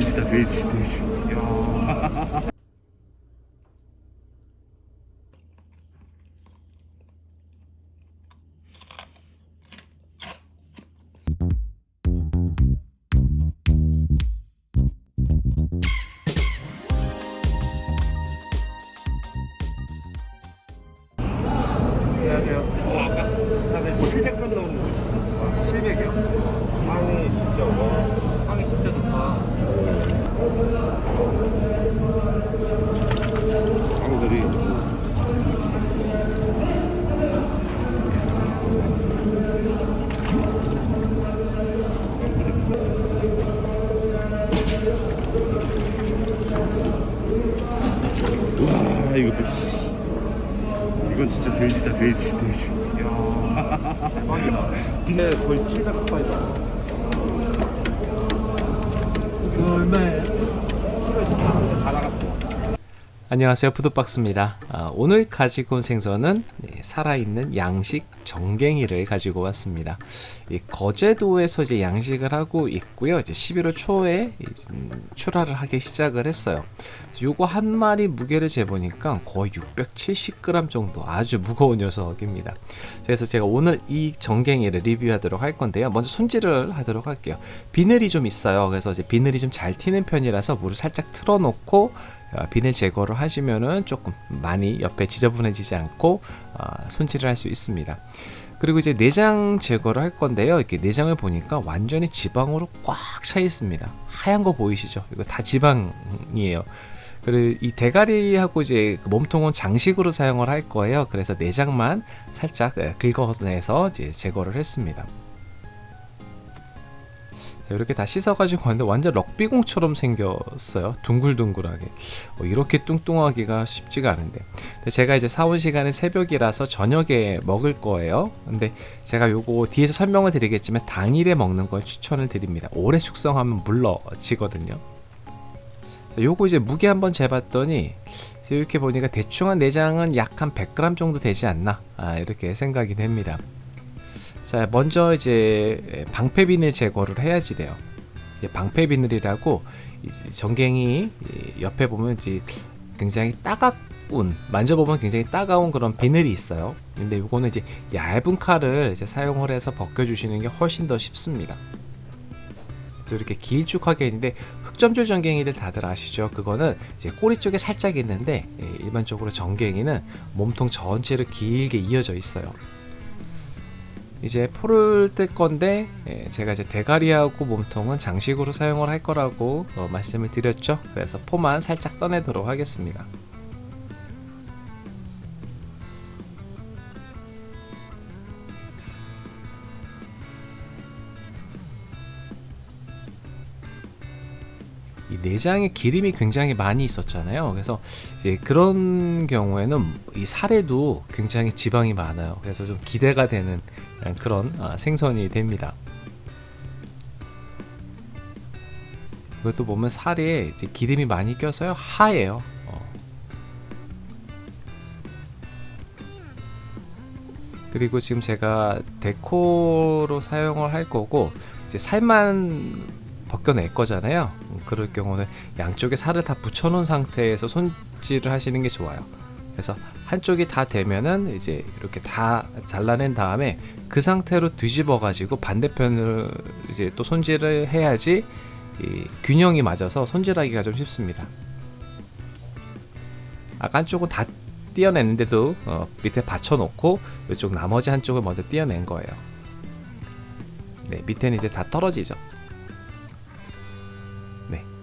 돼지 이거 뭐, 이건 진짜 돼지다 돼지 돼지 이야, 대박이다. 근데 거의 700 가까이다. 이거 얼마예요? 키로에서 다 나갔어. 안녕하세요 푸드박스입니다 아, 오늘 가지고 온 생선은 네, 살아있는 양식 정갱이를 가지고 왔습니다. 이 거제도에서 이제 양식을 하고 있고요. 이제 11월 초에 출하를 하기 시작을 했어요. 요거 한 마리 무게를 재보니까 거의 670g 정도 아주 무거운 녀석입니다. 그래서 제가 오늘 이 정갱이를 리뷰하도록 할 건데요. 먼저 손질을 하도록 할게요. 비늘이 좀 있어요. 그래서 이제 비늘이 좀 잘 튀는 편이라서 물을 살짝 틀어놓고 어, 비늘 제거를 하시면은 조금 많이 옆에 지저분해지지 않고 어, 손질을 할 수 있습니다. 그리고 이제 내장 제거를 할 건데요. 이렇게 내장을 보니까 완전히 지방으로 꽉 차 있습니다. 하얀 거 보이시죠? 이거 다 지방이에요. 그리고 이 대가리하고 이제 그 몸통은 장식으로 사용을 할 거예요. 그래서 내장만 살짝 예, 긁어내서 이제 제거를 했습니다. 자, 이렇게 다 씻어가지고 왔는데 완전 럭비공처럼 생겼어요. 둥글둥글하게. 어, 이렇게 뚱뚱하기가 쉽지가 않은데. 제가 이제 사온 시간은 새벽이라서 저녁에 먹을 거예요. 근데 제가 요거 뒤에서 설명을 드리겠지만 당일에 먹는 걸 추천을 드립니다. 오래 숙성하면 물러지거든요. 자, 요거 이제 무게 한번 재봤더니 이렇게 보니까 대충 한 내장은 약 한 100g 정도 되지 않나 아, 이렇게 생각이 됩니다. 자 먼저 이제 방패 비늘 제거를 해야지 돼요. 이제 방패 비늘이라고 이제 정갱이 옆에 보면 이제 굉장히 따가운 만져보면 굉장히 따가운 그런 비늘이 있어요. 근데 이거는 이제 얇은 칼을 이제 사용을 해서 벗겨주시는 게 훨씬 더 쉽습니다. 그래서 이렇게 길쭉하게 있는데 흑점줄 정갱이들 다들 아시죠? 그거는 이제 꼬리 쪽에 살짝 있는데 예, 일반적으로 정갱이는 몸통 전체를 길게 이어져 있어요. 이제 포를 뜰 건데 예, 제가 이제 대가리하고 몸통은 장식으로 사용을 할 거라고 어, 말씀을 드렸죠. 그래서 포만 살짝 떠내도록 하겠습니다. 이 내장에 기름이 굉장히 많이 있었잖아요. 그래서 이제 그런 경우에는 이 살에도 굉장히 지방이 많아요. 그래서 좀 기대가 되는 그런 아, 생선이 됩니다. 이것도 보면 살에 이제 기름이 많이 껴서요 하얘요. 어. 그리고 지금 제가 데코로 사용을 할 거고 이제 살만 벗겨낼 거잖아요. 그럴 경우는 양쪽에 살을 다 붙여놓은 상태에서 손질을 하시는 게 좋아요. 그래서 한쪽이 다 되면은 이제 이렇게 다 잘라낸 다음에 그 상태로 뒤집어 가지고 반대편을 이제 또 손질을 해야지 이 균형이 맞아서 손질하기가 좀 쉽습니다. 아까 한쪽은 다 띄어냈는데도 어, 밑에 받쳐놓고 이쪽 나머지 한쪽을 먼저 띄어낸 거예요. 네, 밑에는 이제 다 떨어지죠.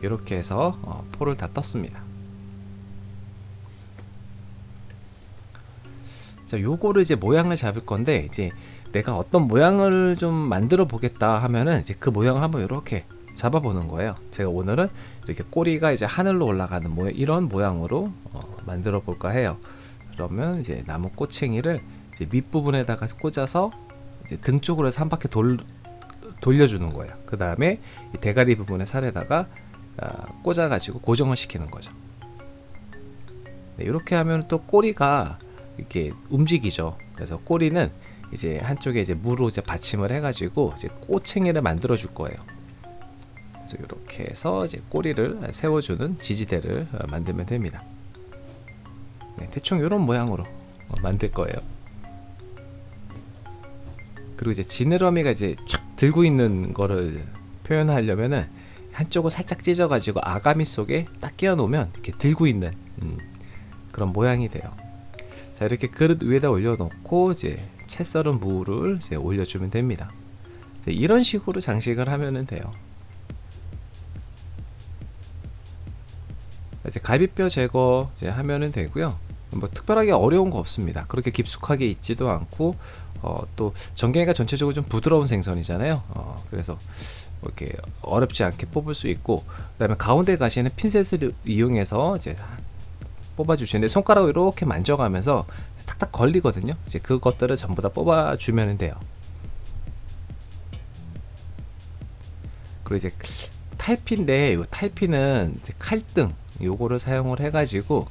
네, 이렇게 해서 어, 포를 다 떴습니다. 자, 요거를 이제 모양을 잡을 건데 이제 내가 어떤 모양을 좀 만들어 보겠다 하면은 이제 그 모양을 한번 이렇게 잡아보는 거예요. 제가 오늘은 이렇게 꼬리가 이제 하늘로 올라가는 모양 이런 모양으로 어, 만들어 볼까 해요. 그러면 이제 나무 꼬챙이를 이제 밑부분에다가 꽂아서 이제 등 쪽으로 해서 한 바퀴 돌 돌려주는 거예요. 그 다음에 대가리 부분의 살에다가 아, 꽂아가지고 고정을 시키는 거죠. 네, 이렇게 하면 또 꼬리가 이렇게 움직이죠. 그래서 꼬리는 이제 한쪽에 이제 무로 이제 받침을 해가지고 이제 꼬챙이를 만들어 줄 거예요. 그래서 이렇게 해서 이제 꼬리를 세워주는 지지대를 어, 만들면 됩니다. 네, 대충 이런 모양으로 어, 만들 거예요. 그리고 이제 지느러미가 이제 촥 들고 있는 거를 표현하려면은 한쪽을 살짝 찢어가지고 아가미 속에 딱 끼워 놓으면 이렇게 들고 있는 음, 그런 모양이 돼요. 자 이렇게 그릇 위에다 올려놓고 이제 채 썰은 무를 이제 올려주면 됩니다. 이런 식으로 장식을 하면은 돼요. 이제 갈비뼈 제거 이제 하면은 되고요. 뭐 특별하게 어려운 거 없습니다. 그렇게 깊숙하게 있지도 않고 어, 또 전갱이가 전체적으로 좀 부드러운 생선이잖아요. 어, 그래서 뭐 이렇게 어렵지 않게 뽑을 수 있고 그 다음에 가운데 가시는 핀셋을 이용해서 이제 뽑아 주시는데 손가락으로 이렇게 만져가면서 탁탁 걸리거든요. 이제 그것들을 전부 다 뽑아 주면 돼요. 그리고 이제 탈피인데 이 탈피는 칼등 요거를 사용을 해가지고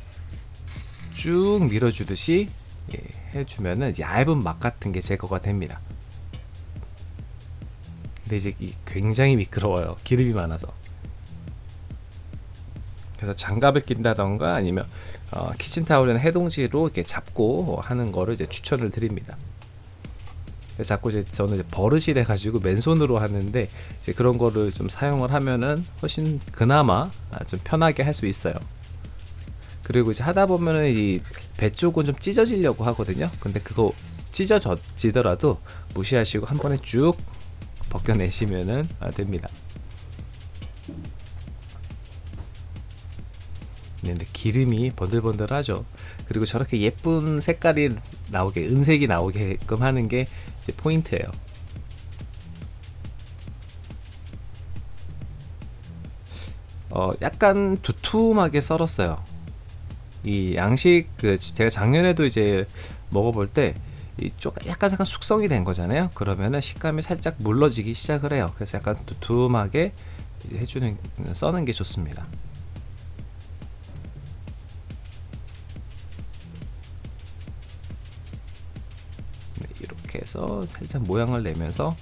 쭉 밀어주듯이 예, 해주면은 얇은 막 같은 게 제거가 됩니다. 근데 이제 이 굉장히 미끄러워요. 기름이 많아서. 그래서 장갑을 낀다던가 아니면 어, 키친타올이나 해동지로 이렇게 잡고 하는 거를 이제 추천을 드립니다. 자꾸 이제 저는 이제 버릇이 돼가지고 맨손으로 하는데 이제 그런 거를 좀 사용을 하면은 훨씬 그나마 아, 좀 편하게 할 수 있어요. 그리고 이제 하다 보면은 이 배 쪽은 좀 찢어지려고 하거든요. 근데 그거 찢어지더라도 무시하시고 한 번에 쭉 벗겨내시면은 아, 됩니다. 네, 근데 기름이 번들번들하죠. 그리고 저렇게 예쁜 색깔이 나오게 은색이 나오게끔 하는 게 포인트예요. 어, 약간 두툼하게 썰었어요. 이 양식 그 제가 작년에도 이제 먹어볼 때 이쪽 약간 약간 숙성이 된 거잖아요. 그러면은 식감이 살짝 물러지기 시작을 해요. 그래서 약간 두툼하게 해주는 써는 게 좋습니다. 네, 이렇게 해서 살짝 모양을 내면서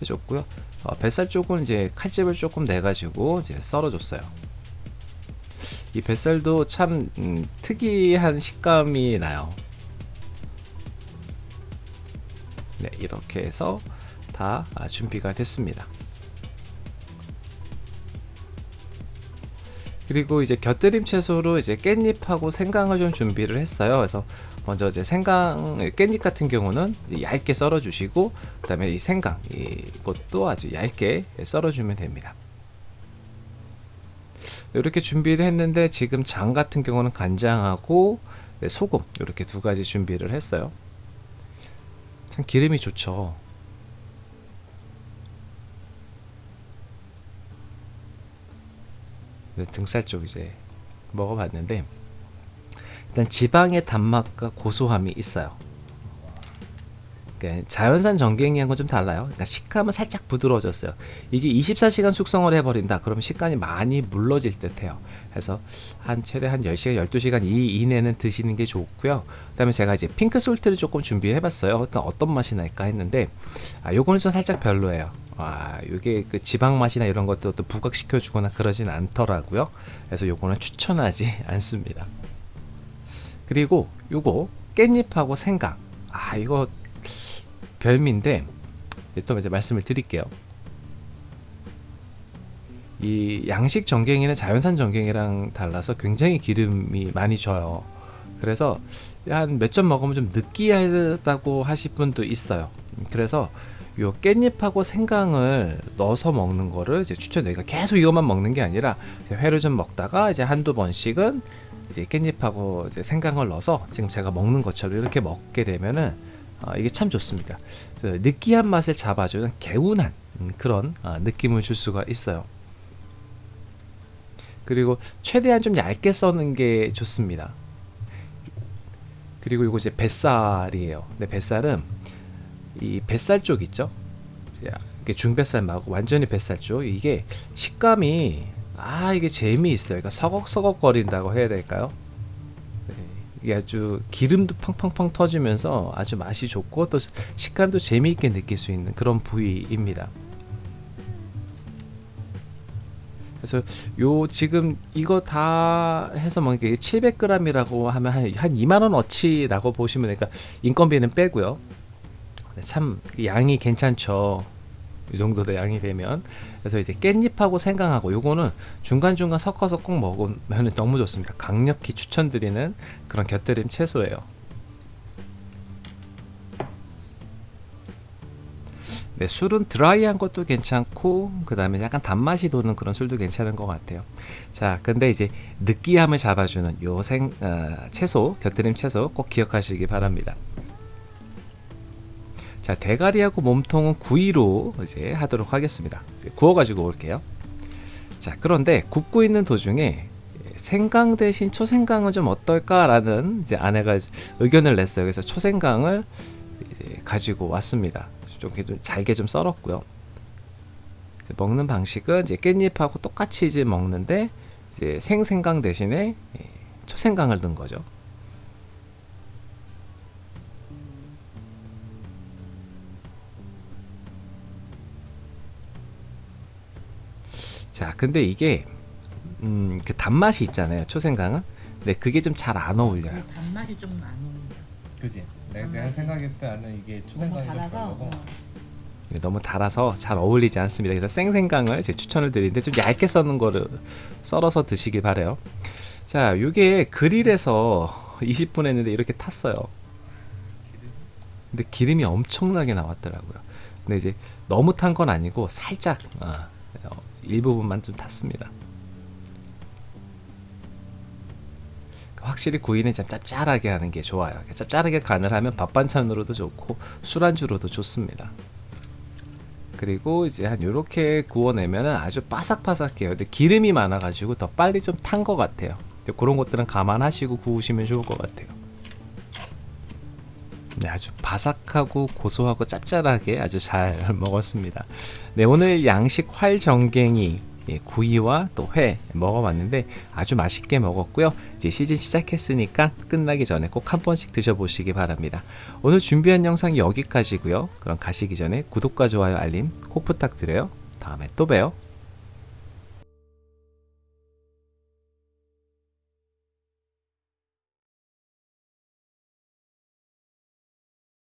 해줬고요. 어, 뱃살 쪽은 이제 칼집을 조금 내가지고 이제 썰어줬어요. 이 뱃살도 참 음, 특이한 식감이 나요. 네, 이렇게 해서 다 아, 준비가 됐습니다. 그리고 이제 곁들임 채소로 이제 깻잎하고 생강을 좀 준비를 했어요. 그래서 먼저 이제 생강 깻잎 같은 경우는 얇게 썰어 주시고 그다음에 이 생강 이것도 아주 얇게 썰어 주면 됩니다. 이렇게 준비를 했는데 지금 장 같은 경우는 간장하고 네, 소금 이렇게 두 가지 준비를 했어요. 참 기름이 좋죠. 네, 등살 쪽 이제 먹어봤는데 일단 지방의 단맛과 고소함이 있어요. 그러니까 자연산 전갱이하고 좀 달라요. 그러니까 식감은 살짝 부드러워졌어요. 이게 24시간 숙성을 해버린다. 그러면 식감이 많이 물러질 듯해요. 그래서 한 최대 한 10시간, 12시간 이 이내는 드시는 게 좋고요. 그다음에 제가 이제 핑크 솔트를 조금 준비해봤어요. 어떤 어떤 맛이 날까 했는데 아 요거는 좀 살짝 별로예요. 아 요게 그 지방 맛이나 이런 것도 또 부각시켜 주거나 그러진 않더라고요. 그래서 요거는 추천하지 않습니다. 그리고 요거 깻잎하고 생강. 아 이거 별미인데 또 이제 말씀을 드릴게요. 이 양식 전갱이는 자연산 전갱이랑 달라서 굉장히 기름이 많이 져요. 그래서 한 몇 점 먹으면 좀 느끼하다고 하실 분도 있어요. 그래서 요 깻잎하고 생강을 넣어서 먹는 거를 이제. 그러니까 계속 이것만 먹는 게 아니라 회를 좀 먹다가 이제 한두 번씩은 이제 깻잎하고 이제 생강을 넣어서 지금 제가 먹는 것처럼 이렇게 먹게 되면은 어, 이게 참 좋습니다. 느끼한 맛을 잡아주는 개운한 음, 그런 어, 느낌을 줄 수가 있어요. 그리고 최대한 좀 얇게 써는 게 좋습니다. 그리고 이거 이제 뱃살이에요. 근데 뱃살은 이 뱃살 쪽 있죠? 이게 중뱃살 말고 완전히 뱃살 쪽 이게 식감이 아 이게 재미있어요. 그러니까 서걱서걱 거린다고 해야 될까요? 이게 아주 기름도 팡팡팡 터지면서 아주 맛이 좋고 또 식감도 재미있게 느낄 수 있는 그런 부위입니다. 그래서 요 지금 이거 다 해서 뭐 이게 700g이라고 하면 한, 한 2만 원 어치라고 보시면 되니까 인건비는 빼고요. 네, 참 양이 괜찮죠. 이 정도 의 양이 되면 그래서 이제 깻잎하고 생강하고 요거는 중간중간 섞어서 꼭 먹으면 너무 좋습니다. 강력히 추천드리는 그런 곁들임 채소예요. 네, 술은 드라이한 것도 괜찮고 그 다음에 약간 단맛이 도는 그런 술도 괜찮은 것 같아요. 자, 근데 이제 느끼함을 잡아주는 요 생, 어, 채소, 곁들임 채소 꼭 기억하시기 바랍니다. 자, 대가리하고 몸통은 구이로 이제 하도록 하겠습니다. 이제 구워가지고 올게요. 자, 그런데 굽고 있는 도중에 생강 대신 초생강은 좀 어떨까 라는 이제 아내가 의견을 냈어요. 그래서 초생강을 이제 가지고 왔습니다. 좀, 좀 잘게 좀 썰었고요. 먹는 방식은 이제 깻잎하고 똑같이 이제 먹는데 이제 생생강 대신에 예, 초생강을 넣은 거죠. 자, 근데 이게 음, 그 단맛이 있잖아요. 초생강은. 근데 그게 좀 잘 안 어울려요. 근데 단맛이 좀 안 어울려. 그지? 내가- 내가 생각했을 때는 이게 너무 달아서 어. 네, 너무 달아서 잘 어울리지 않습니다. 그래서 생생강을 제 추천을 드리는데 좀 얇게 썰는 거를 썰어서 드시길 바래요. 자, 이게 그릴에서 20분 했는데 이렇게 탔어요. 근데 기름이 엄청나게 나왔더라고요. 근데 이제 너무 탄 건 아니고 살짝 아, 어, 일부분만 좀 탔습니다. 확실히 구이는 좀 짭짤하게 하는 게 좋아요. 짭짤하게 간을 하면 밥 반찬으로도 좋고 술안주로도 좋습니다. 그리고 이제 한 요렇게 구워내면 아주 바삭바삭해요. 근데 기름이 많아 가지고 더 빨리 좀 탄 것 같아요. 그런 것들은 감안하시고 구우시면 좋을 것 같아요. 네, 아주 바삭하고 고소하고 짭짤하게 아주 잘 먹었습니다. 네, 오늘 양식 활정갱이 예, 구이와 또 회 먹어봤는데 아주 맛있게 먹었고요. 이제 시즌 시작했으니까 끝나기 전에 꼭 한 번씩 드셔보시기 바랍니다. 오늘 준비한 영상 여기까지고요. 그럼 가시기 전에 구독과 좋아요 알림 꼭 부탁드려요. 다음에 또 봬요.